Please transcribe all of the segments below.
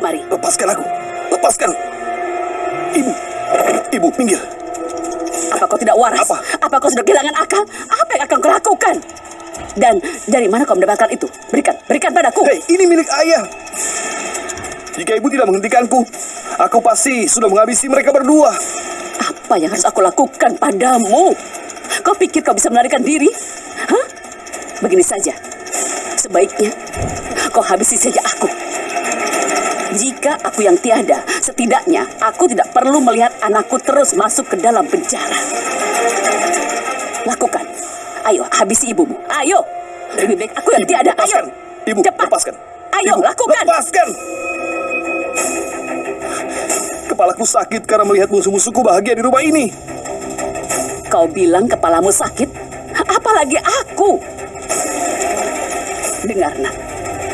kemari. Lepaskan aku. Lepaskan. Ibu. Ibu, minggir. Apa kau tidak waras? Apa? Apa kau sudah kehilangan akal? Apa yang akan kau lakukan? Dan dari mana kau mendapatkan itu? Berikan, berikan padaku. Hei, ini milik ayah. Jika ibu tidak menghentikanku, aku pasti sudah menghabisi mereka berdua. Apa yang harus aku lakukan padamu? Kau pikir kau bisa melarikan diri? Hah? Begini saja. Sebaiknya kau habisi saja aku. Jika aku yang tiada, setidaknya aku tidak perlu melihat anakku terus masuk ke dalam penjara. Lakukan. Ayo, habisi ibumu. Ayo. Lebih baik aku yang tiada. Ayo. Ibu, Cepat. lepaskan. Ayo, Ibu, lakukan. Lepaskan. Kepalaku sakit karena melihat musuh-musuhku bahagia di rumah ini. Kau bilang kepalamu sakit? Apalagi aku. Dengar, nak.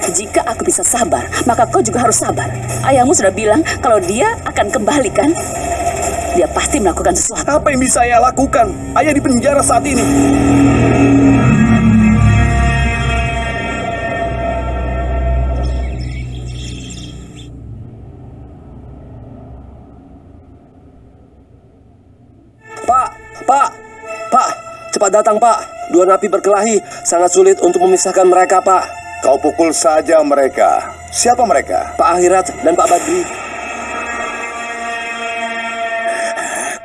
Jika aku bisa sabar, maka kau juga harus sabar. Ayahmu sudah bilang kalau dia akan kembali kan? Dia pasti melakukan sesuatu. Apa yang bisa saya lakukan? Ayah di penjara saat ini. Pak, Pak, Pak, cepat datang Pak. Dua napi berkelahi, sangat sulit untuk memisahkan mereka Pak. Kau pukul saja mereka. Siapa mereka? Pak Akhirat dan Pak Badri.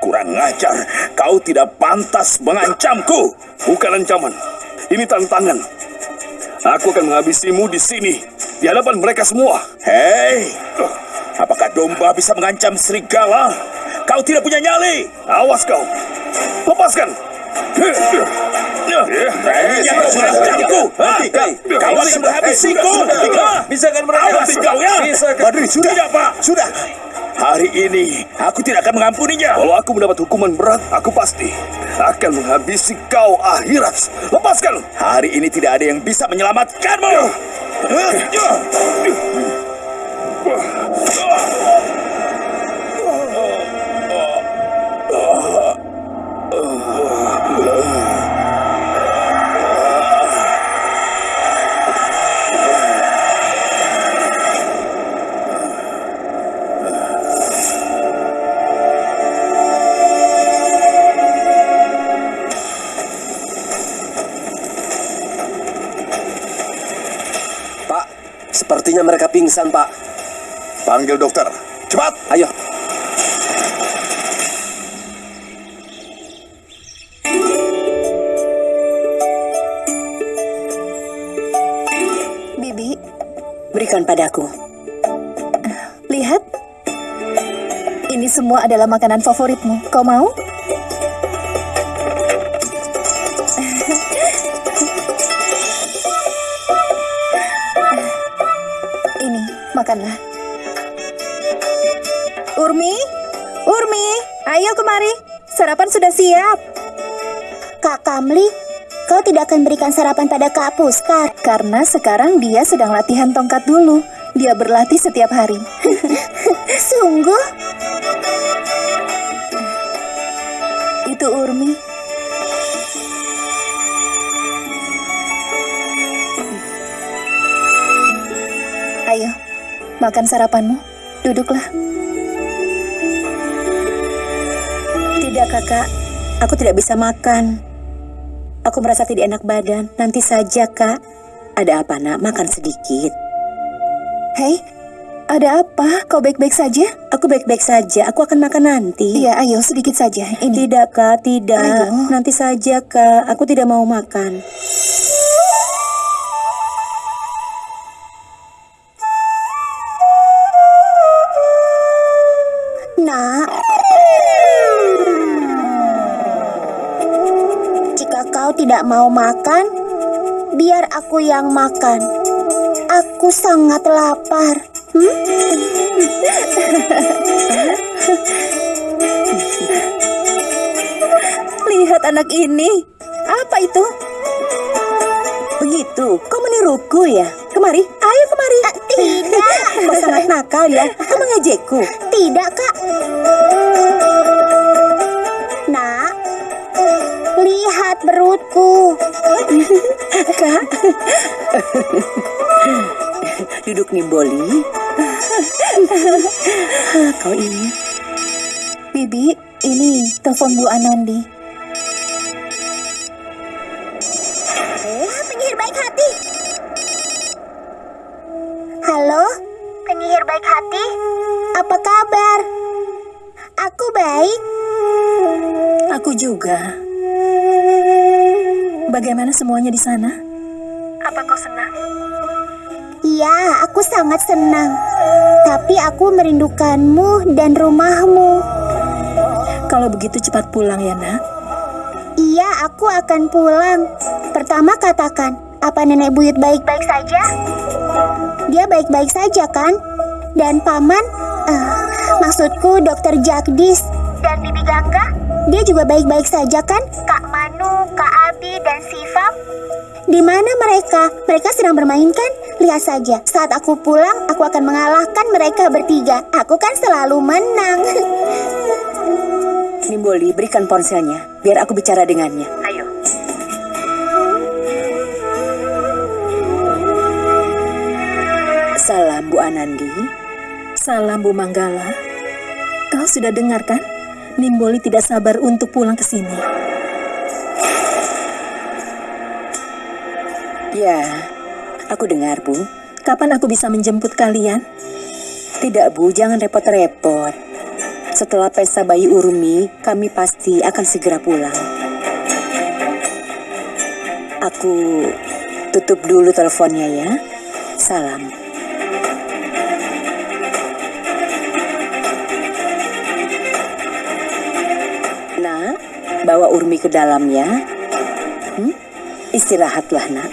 Kurang ajar. Kau tidak pantas mengancamku. Bukan ancaman. Ini tantangan. Aku akan menghabisimu di sini. Di hadapan mereka semua. Hei, apakah domba bisa mengancam serigala? Kau tidak punya nyali. Awas kau. Lepaskan. Beraninya kau mengancamku. Kau akan menghabisiku. Bisa kan mereka? Awas kau ya. Kan? Badri, sudah. Tidak, Pak. Sudah. Hari ini aku tidak akan mengampuninya. Kalau aku mendapat hukuman berat, aku pasti akan menghabisi kau akhirat. Lepaskan. Hari ini tidak ada yang bisa menyelamatkanmu. Pingsan Pak. Panggil dokter. Cepat. Ayo. Bibi, Berikan padaku. lihat. Ini semua adalah makanan favoritmu. Kau mau? Makanlah. Urmi, Urmi, ayo kemari. Sarapan sudah siap. Kak Kamli, kau tidak akan berikan sarapan pada Kak Puskar. Karena sekarang dia sedang latihan tongkat dulu. Dia berlatih setiap hari. Sungguh? Itu Urmi. Makan sarapanmu. Duduklah. Tidak, kakak. Aku tidak bisa makan. Aku merasa tidak enak badan. Nanti saja, kak. Ada apa, nak? Makan sedikit. Hei, ada apa? Kau baik-baik saja? Aku baik-baik saja. Aku akan makan nanti. Iya, ayo sedikit saja. Ini. Tidak, kak. Tidak. Ayo. Nanti saja, kak. Aku tidak mau makan. Nak. Jika kau tidak mau makan, biar aku yang makan. Aku sangat lapar. Hmm? Lihat anak ini. Apa itu? Begitu. Kau meniruku ya? Kemari. Ayo kemari. Ah, tidak. Kau sangat nakal ya. Kau mengejekku. Tidak, Kak. Lihat perutku. Kak. Duduk Nimboli. Kau ini. Bibi, ini telepon Bu Anandi. Ah, penyihir baik hati. Halo, penyihir baik hati. Apa kabar? Aku baik. Aku juga. Bagaimana semuanya di sana? Apa kau senang? Iya, aku sangat senang. Tapi aku merindukanmu dan rumahmu. Kalau begitu cepat pulang ya, Nak. Iya, aku akan pulang. Pertama katakan, apa nenek buyut baik-baik saja? Dia baik-baik saja kan? Dan paman, eh, maksudku dokter Jagdis dan Bibi Gangga, dia juga baik-baik saja kan? Kak Manu, Kak Abi, dan Sifam? Di mana mereka? Mereka sedang bermain kan? Lihat saja, saat aku pulang, aku akan mengalahkan mereka bertiga. Aku kan selalu menang. Nimboli, berikan ponselnya. Biar aku bicara dengannya. Ayo. Salam Bu Anandi. Salam Bu Manggala. Kau sudah dengar kan? Nimboli tidak sabar untuk pulang ke sini. Ya, aku dengar Bu. Kapan aku bisa menjemput kalian? Tidak Bu, jangan repot-repot. Setelah pesta bayi Urmi, kami pasti akan segera pulang. Aku tutup dulu teleponnya ya. Salam. Bawa Urmi ke dalam ya. Hmm? Istirahatlah nak.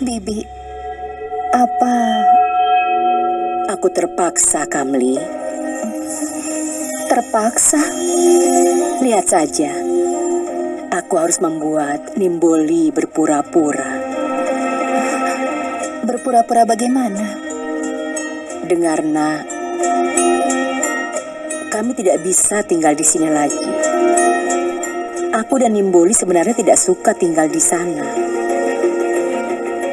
Bibi, apa Aku terpaksa, Kamli. terpaksa? Lihat saja. Aku harus membuat Nimboli berpura-pura. Berpura-pura bagaimana? Dengar, nak. Kami tidak bisa tinggal di sini lagi. Aku dan Nimboli sebenarnya tidak suka tinggal di sana.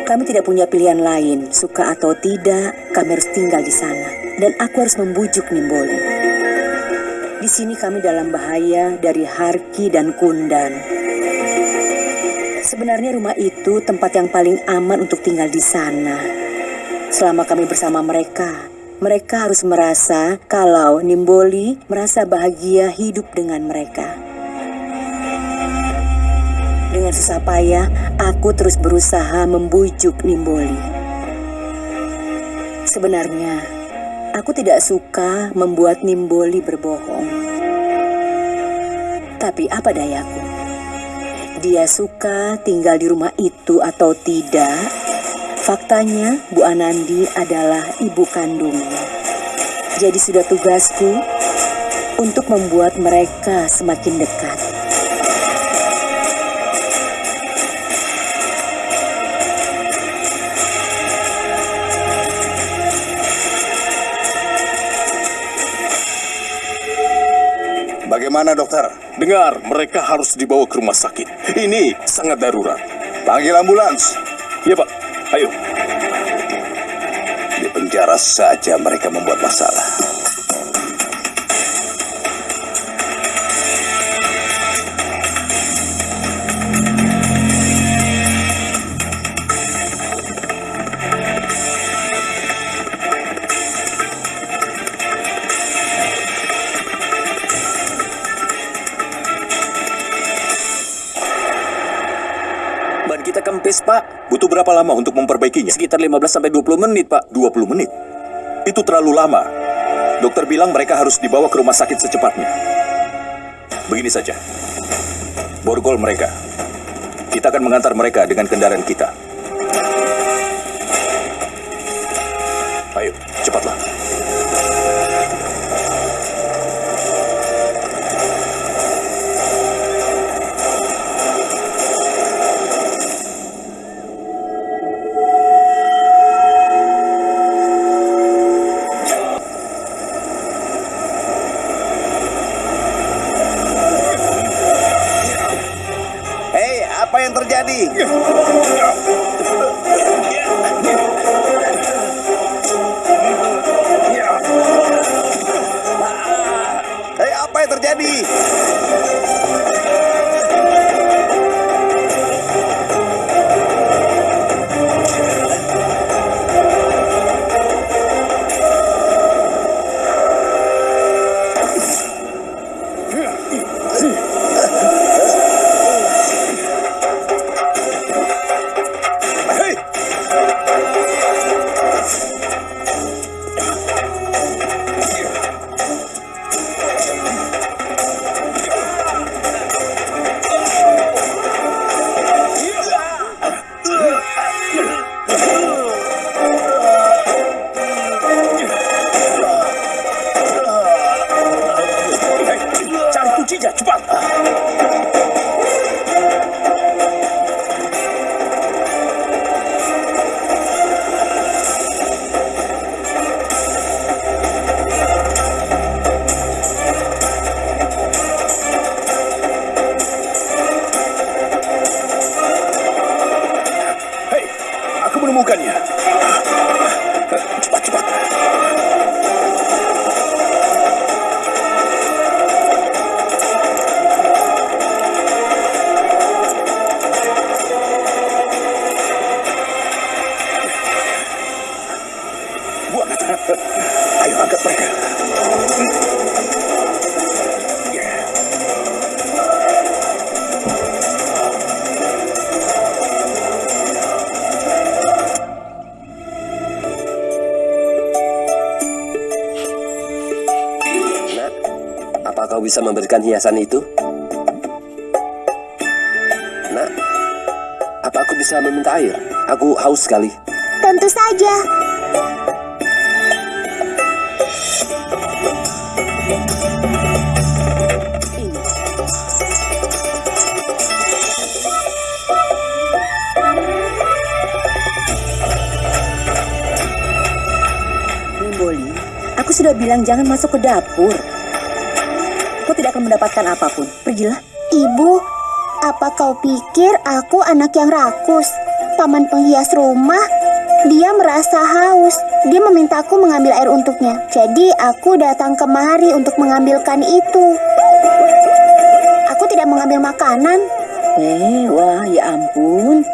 Kami tidak punya pilihan lain, suka atau tidak, kami harus tinggal di sana. Dan aku harus membujuk Nimboli. Di sini kami dalam bahaya dari Harki dan Kundan. Sebenarnya rumah itu tempat yang paling aman untuk tinggal di sana. Selama kami bersama mereka, mereka harus merasa kalau Nimboli merasa bahagia hidup dengan mereka. Dengan susah payah, aku terus berusaha membujuk Nimboli. Sebenarnya, aku tidak suka membuat Nimboli berbohong. Tapi apa dayaku? Dia suka tinggal di rumah itu atau tidak? Faktanya, Bu Anandi adalah ibu kandungnya. Jadi sudah tugasku untuk membuat mereka semakin dekat. Bagaimana dokter? Dengar, mereka harus dibawa ke rumah sakit. Ini sangat darurat. Panggil ambulans. Ya Pak, ayo. Di penjara saja mereka membuat masalah. Pak. Butuh berapa lama untuk memperbaikinya? Sekitar 15 sampai 20 menit, Pak. 20 menit. Itu terlalu lama. Dokter bilang mereka harus dibawa ke rumah sakit secepatnya. Begini saja. Borgol mereka. Kita akan mengantar mereka dengan kendaraan kita. Kelly. Kau bisa memberikan hiasan itu? Nak, apa aku bisa meminta air? Aku haus sekali. Tentu saja. Bilang jangan masuk ke dapur. Kau tidak akan mendapatkan apa pun. Pergilah. Ibu, apa kau pikir aku anak yang rakus? Paman penghias rumah, dia merasa haus. Dia memintaku mengambil air untuknya. Jadi aku datang kemari untuk mengambilkan itu. Aku tidak mengambil makanan. Eh, wah, ya ampun.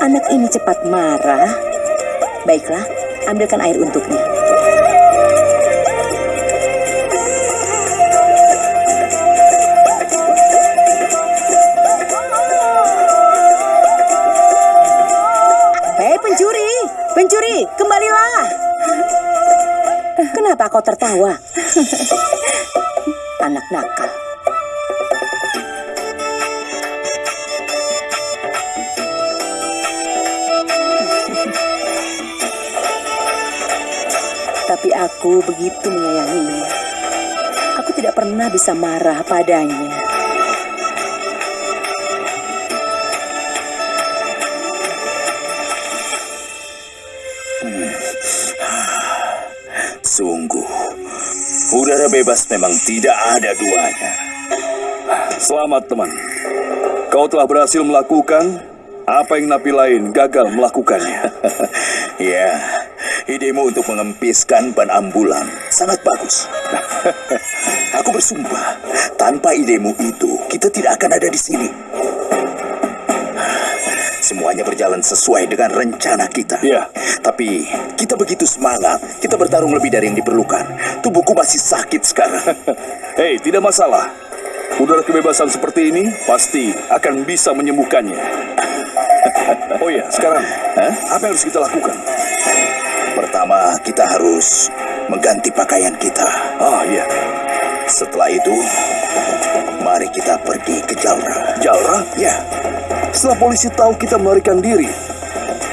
Anak ini cepat marah. Baiklah, ambilkan air untuknya. Kembalilah. Kenapa kau tertawa? Anak nakal. Tapi aku begitu menyayanginya. Aku tidak pernah bisa marah padanya. Udara bebas memang tidak ada duanya. Selamat teman, kau telah berhasil melakukan apa yang napi lain gagal melakukannya. Ya, idemu untuk mengempiskan ban ambulan sangat bagus. Aku bersumpah, tanpa idemu itu, kita tidak akan ada di sini. Semuanya berjalan sesuai dengan rencana kita. Ya. Tapi kita begitu semangat, kita bertarung lebih dari yang diperlukan. Tubuhku masih sakit sekarang. Hei, tidak masalah. Udara kebebasan seperti ini pasti akan bisa menyembuhkannya. Oh iya, sekarang Hah? apa yang harus kita lakukan? Pertama, kita harus mengganti pakaian kita. Ah, iya. Setelah itu, mari kita pergi ke Jalra. Jalra? Ya, Setelah polisi tahu kita melarikan diri,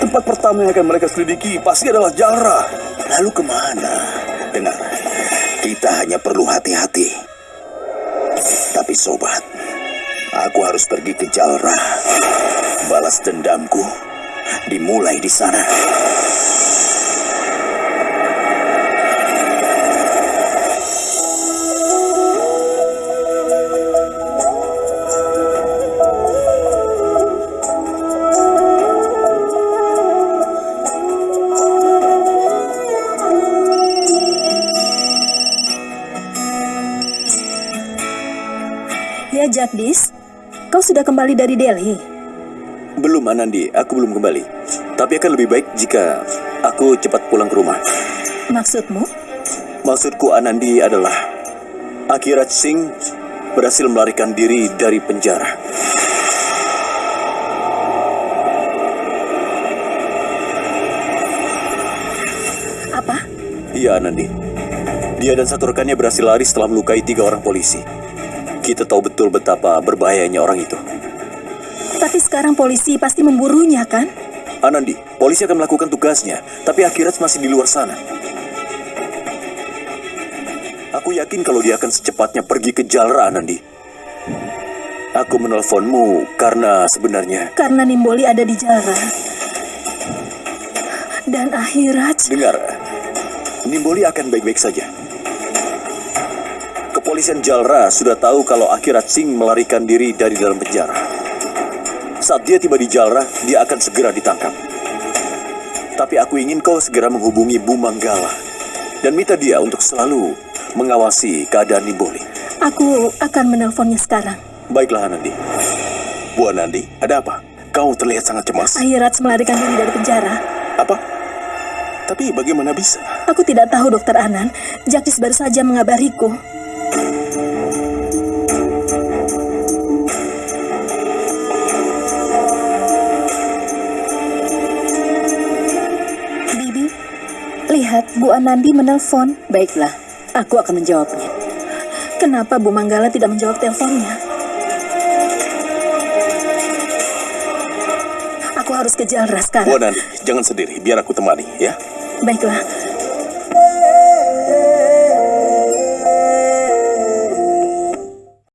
tempat pertama yang akan mereka selidiki pasti adalah Jalra. lalu ke mana? Dengar, kita hanya perlu hati-hati. Tapi sobat, aku harus pergi ke Jalra. Balas dendamku dimulai di sana. Jagdis, kau sudah kembali dari Delhi. Belum Anandi, aku belum kembali. Tapi akan lebih baik jika aku cepat pulang ke rumah. Maksudmu? Maksudku Anandi adalah Akhirat Singh berhasil melarikan diri dari penjara. Apa? Iya Anandi. Dia dan satu rekannya berhasil lari setelah melukai tiga orang polisi. Kita tahu betul betapa berbahayanya orang itu. Tapi sekarang polisi pasti memburunya, kan? Anandi, polisi akan melakukan tugasnya, tapi Akhirat masih di luar sana. Aku yakin kalau dia akan secepatnya pergi ke Jalra, Anandi. Aku menelponmu karena sebenarnya... Karena Nimboli ada di Jara. Dan akhirat, Dengar, Nimboli akan baik-baik saja. Kepolisian Jalra sudah tahu kalau Akhirat Singh melarikan diri dari dalam penjara. Saat dia tiba di Jalra, dia akan segera ditangkap. Tapi aku ingin kau segera menghubungi Bu Manggala dan minta dia untuk selalu mengawasi keadaan Nimboli. aku akan menelponnya sekarang. Baiklah, Anandi. Bu Anandi, ada apa? Kau terlihat sangat cemas. Akhirat melarikan diri dari penjara. Apa? Tapi bagaimana bisa? Aku tidak tahu, Dokter Anan. Jagdis baru saja mengabariku. Lihat Bu Anandi menelpon. Baiklah, aku akan menjawabnya. Kenapa Bu Manggala tidak menjawab teleponnya? Aku harus ke Jalra Bu. Anandi, jangan sendiri, biar aku temani, ya. Baiklah,